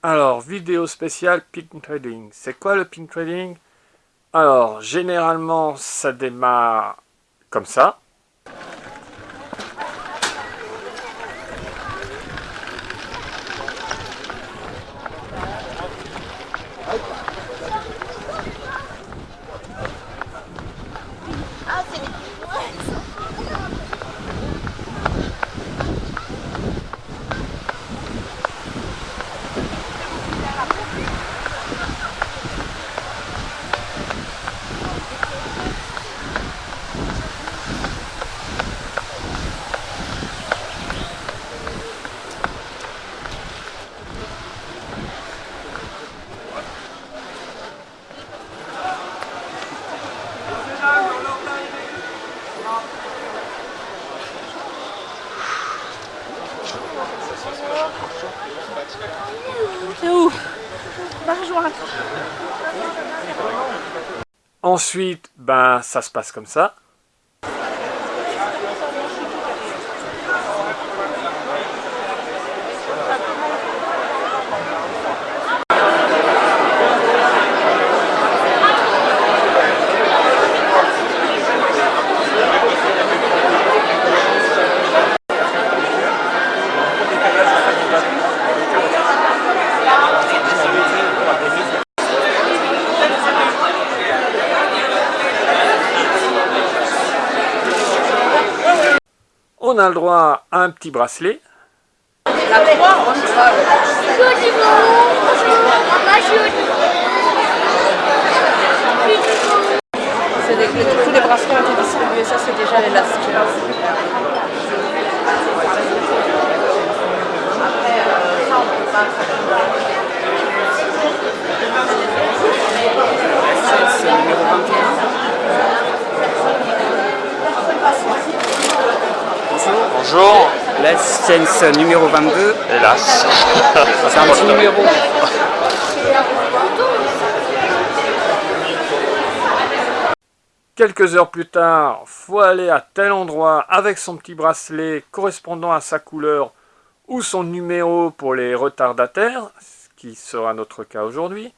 Alors, vidéo spéciale pink trading. C'est quoi le pink trading? Alors, généralement, ça démarre comme ça. C'est Ensuite, ben, ça se passe comme ça. On a le droit à un petit bracelet. C'est des- tous les bracelets ont été distribués, ça c'est déjà les last. Bonjour, la séance numéro 22. Hélas. C'est un petit numéro. Quelques heures plus tard, faut aller à tel endroit avec son petit bracelet correspondant à sa couleur ou son numéro pour les retardataires, ce qui sera notre cas aujourd'hui.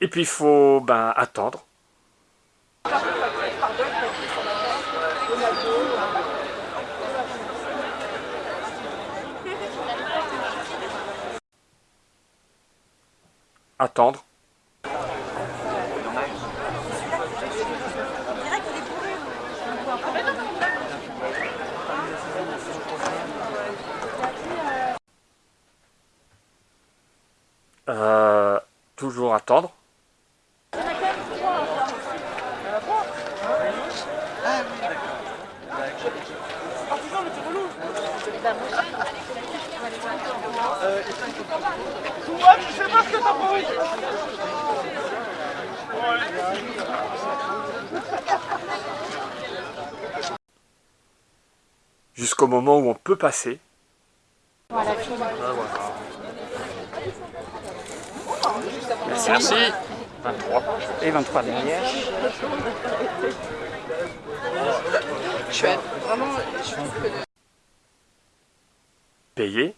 Et puis il faut ben, attendre. Attendre. Euh, Jusqu'au moment où on peut passer. Merci. 23. Et 23 derrière. Chouette. Vraiment, je trouve que Payer.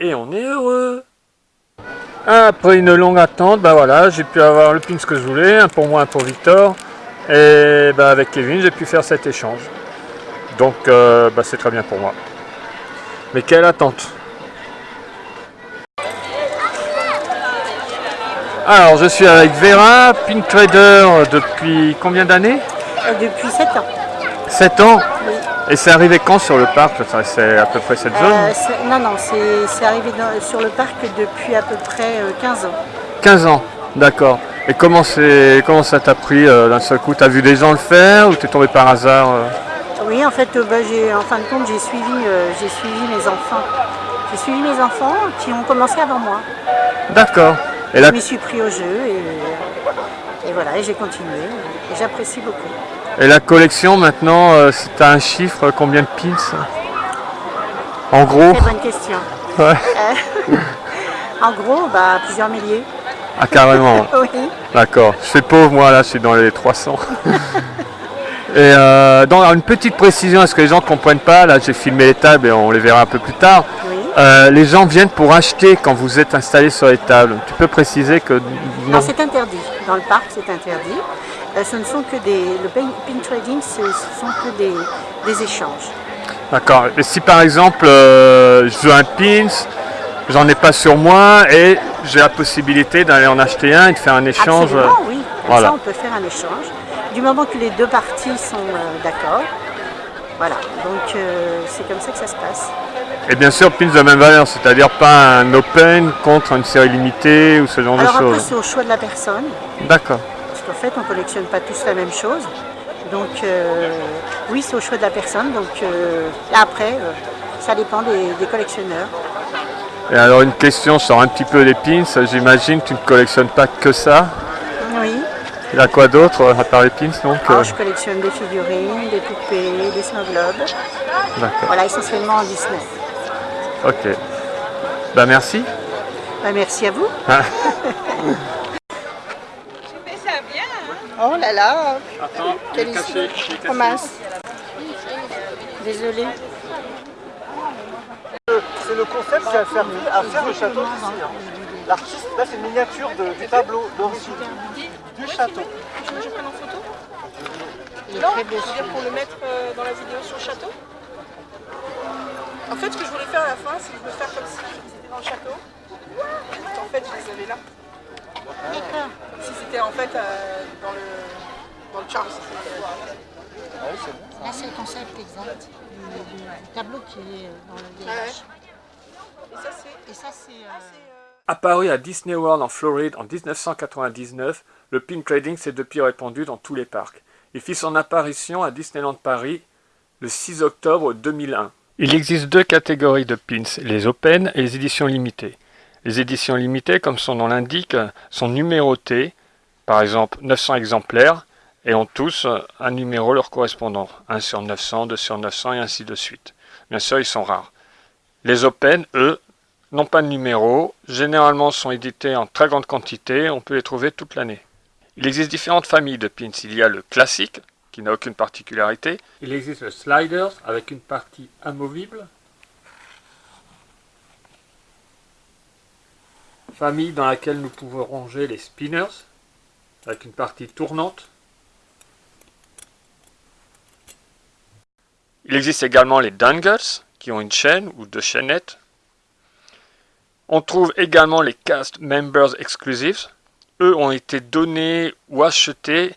Et on est heureux Après une longue attente, bah voilà, j'ai pu avoir le pins que je voulais, un pour moi, un pour Victor. Et bah avec Kevin, j'ai pu faire cet échange. Donc euh, bah, c'est très bien pour moi. Mais quelle attente Alors, je suis avec Vera, Pink Trader depuis combien d'années? Euh, Depuis 7 ans. 7 ans? Et c'est arrivé quand sur le parc? C'est à peu près cette zone? Euh, c'est- non, non, c'est arrivé dans- sur le parc depuis à peu près euh, 15 ans. 15 ans, d'accord. Et comment, comment ça t'a pris euh, d'un seul coup? T'as vu des gens le faire ou t'es tombé par hasard euh? Oui, en fait, euh, bah, en fin de compte, j'ai suivi, euh, j'ai suivi mes enfants. J'ai suivi mes enfants qui ont commencé avant moi. D'accord. Et je m'y suis pris au jeu et, voilà, et j'ai continué. Et j'apprécie beaucoup. Et la collection maintenant, euh, c'est un chiffre, combien de pins En gros Très bonne question. Euh, en gros, bah, plusieurs milliers. Ah carrément Oui. D'accord. Je suis pauvre moi là, je suis dans les 300. Et euh, dans une petite précision, est-ce que les gens ne comprennent pas Là, j'ai filmé les tables et on les verra un peu plus tard. Euh, les gens viennent pour acheter quand vous êtes installé sur les tables. Tu peux préciser que... Non, c'est interdit. Dans le parc, c'est interdit. Euh, ce ne sont que des... Le pin trading, ce sont que des, des échanges. D'accord. Et si par exemple, je veux un pins, j'en ai pas sur moi et j'ai la possibilité d'aller en acheter un et de faire un échange. Absolument, oui. voilà. ça, on peut faire un échange du moment que les deux parties sont euh, d'accord. Voilà, donc euh, c'est comme ça que ça se passe. Et bien sûr, pins de même valeur, c'est-à-dire pas un open contre une série limitée ou ce genre de choses Alors après, c'est au choix de la personne. D'accord. Qu'en fait, on ne collectionne pas tous la même chose. Donc euh, oui, c'est au choix de la personne. Donc après, ça dépend des, collectionneurs. Et alors une question sur un petit peu les pins, j'imagine tu ne collectionnes pas que ça il y a quoi d'autre à part les pins donc ah, Je collectionne des figurines, des poupées, des snow globes. Voilà, essentiellement en Disney. Ok. Bah merci. Bah merci à vous. Ah. J'ai fait ça bien. Hein oh là là. Attends, quelle caché, Oh mince. Désolée. C'est le concept, c'est à faire, à faire le château ici. Hein. L'artiste, là c'est une miniature de, du tableau d'origine du château. Je me prenne en photo Non, je veux dire pour le mettre euh, dans la vidéo sur le château. En fait, ce que je voulais faire à la fin, c'est de faire comme si c'était dans le château. En fait, je les avais là. Si c'était en fait euh, dans le dans le Charles. Là, c'est le concept exact du, tableau qui est dans le village. Et ça, c'est... Euh, Apparu à Disney World en Floride en 1999, le pin trading s'est depuis répandu dans tous les parcs. Il fit son apparition à Disneyland Paris le 6 octobre 2001. Il existe deux catégories de pins, les open et les éditions limitées. Les éditions limitées, comme son nom l'indique, sont numérotées, par exemple 900 exemplaires, et ont tous un numéro leur correspondant, 1 sur 900, 2 sur 900 et ainsi de suite. Bien sûr, ils sont rares. Les open, eux, n'ont pas de numéro, généralement sont édités en très grande quantité, on peut les trouver toute l'année. Il existe différentes familles de pins. Il y a le classique, qui n'a aucune particularité. Il existe le sliders, avec une partie amovible. Famille dans laquelle nous pouvons ranger les spinners, avec une partie tournante. Il existe également les dangles, qui ont une chaîne ou deux chaînettes. On trouve également les cast members exclusives, eux ont été donnés ou achetés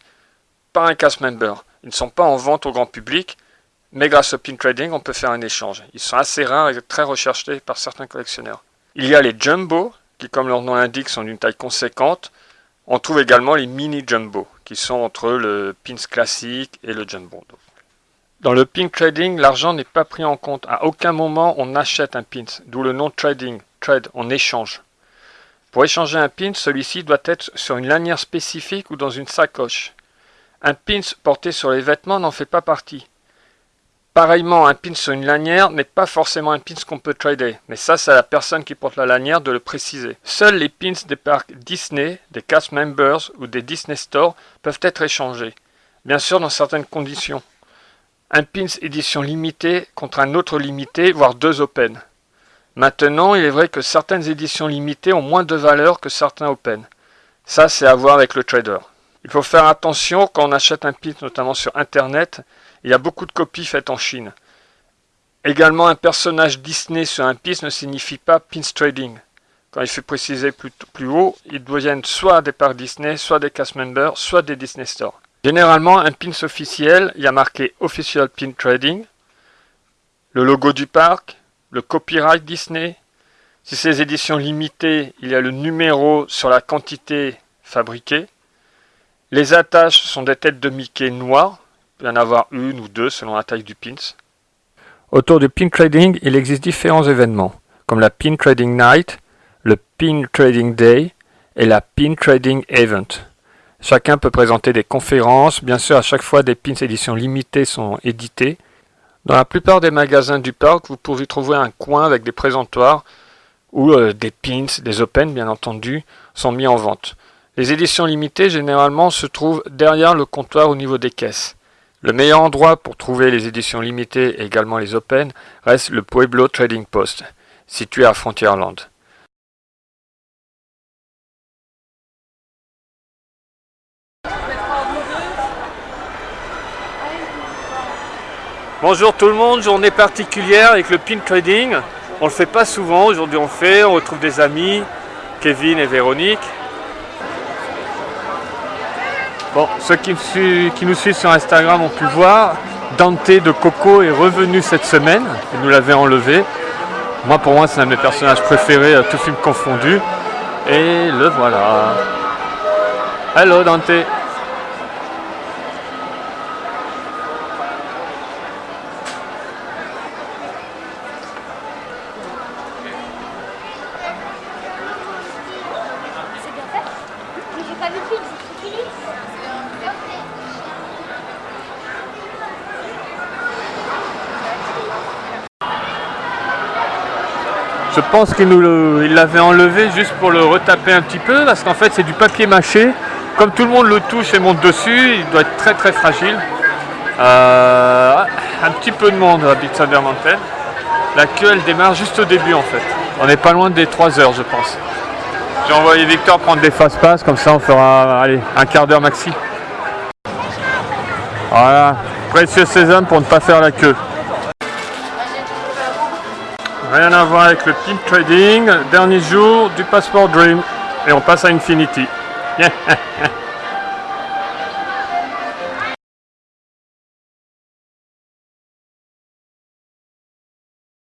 par un cast member. Ils ne sont pas en vente au grand public, mais grâce au pin trading, on peut faire un échange. Ils sont assez rares et très recherchés par certains collectionneurs. Il y a les jumbo, qui comme leur nom l'indique sont d'une taille conséquente. On trouve également les mini jumbo, qui sont entre le pins classique et le jumbo. Dans le pin trading, l'argent n'est pas pris en compte. À aucun moment on achète un pins, d'où le nom trading, trade, on échange. Pour échanger un pin, celui-ci doit être sur une lanière spécifique ou dans une sacoche. Un pin porté sur les vêtements n'en fait pas partie. Pareillement, un pin sur une lanière n'est pas forcément un pin qu'on peut trader, mais ça c'est à la personne qui porte la lanière de le préciser. Seuls les pins des parcs Disney, des cast members ou des Disney Store peuvent être échangés, bien sûr dans certaines conditions. Un pins édition limitée contre un autre limité, voire deux open. Maintenant, il est vrai que certaines éditions limitées ont moins de valeur que certains open. Ça, c'est à voir avec le trader. Il faut faire attention quand on achète un pin, notamment sur Internet. Il y a beaucoup de copies faites en Chine. Également, un personnage Disney sur un pin ne signifie pas pins trading. Quand il fait préciser plus, haut, ils deviennent soit des parcs Disney, soit des cast members, soit des Disney Store. Généralement, un pins officiel, il y a marqué Official Pin Trading, le logo du parc, le copyright Disney. Si c'est éditions limitées, il y a le numéro sur la quantité fabriquée. Les attaches sont des têtes de Mickey noires. Il peut y en avoir une ou deux selon la taille du pins. Autour du pin trading, il existe différents événements, comme la pin trading night, le pin trading day est la Pin Trading Event. Chacun peut présenter des conférences. Bien sûr, à chaque fois, des pins éditions limitées sont édités. Dans la plupart des magasins du parc, vous pouvez trouver un coin avec des présentoirs où euh, des pins, des open bien entendu, sont mis en vente. Les éditions limitées généralement se trouvent derrière le comptoir au niveau des caisses. Le meilleur endroit pour trouver les éditions limitées et également les open reste le Pueblo Trading Post, situé à Frontierland. Bonjour tout le monde, journée particulière avec le pin trading. On le fait pas souvent, aujourd'hui on le fait, on retrouve des amis, Kevin et Véronique. Bon, ceux qui, nous suivent sur Instagram ont pu voir, Dante de Coco est revenu cette semaine, il nous l'avait enlevé. Moi pour moi c'est un de mes personnages préférés, tout film confondu. Et le voilà. Hello Dante Je pense qu'il l'avait enlevé juste pour le retaper un petit peu parce qu'en fait c'est du papier mâché. Comme tout le monde le touche et monte dessus, il doit être très très fragile. Euh, un petit peu de monde Thunder Mountain. La queue elle démarre juste au début en fait. On n'est pas loin des 3 heures je pense. J'ai envoyé Victor prendre des fast-pass, comme ça on fera allez, un quart d'heure maxi. Voilà, précieux sésame pour ne pas faire la queue. Rien à voir avec le pimp trading. Dernier jour du Passport Dream. Et on passe à Infinity.